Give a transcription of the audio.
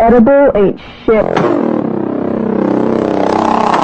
edible ain't shit.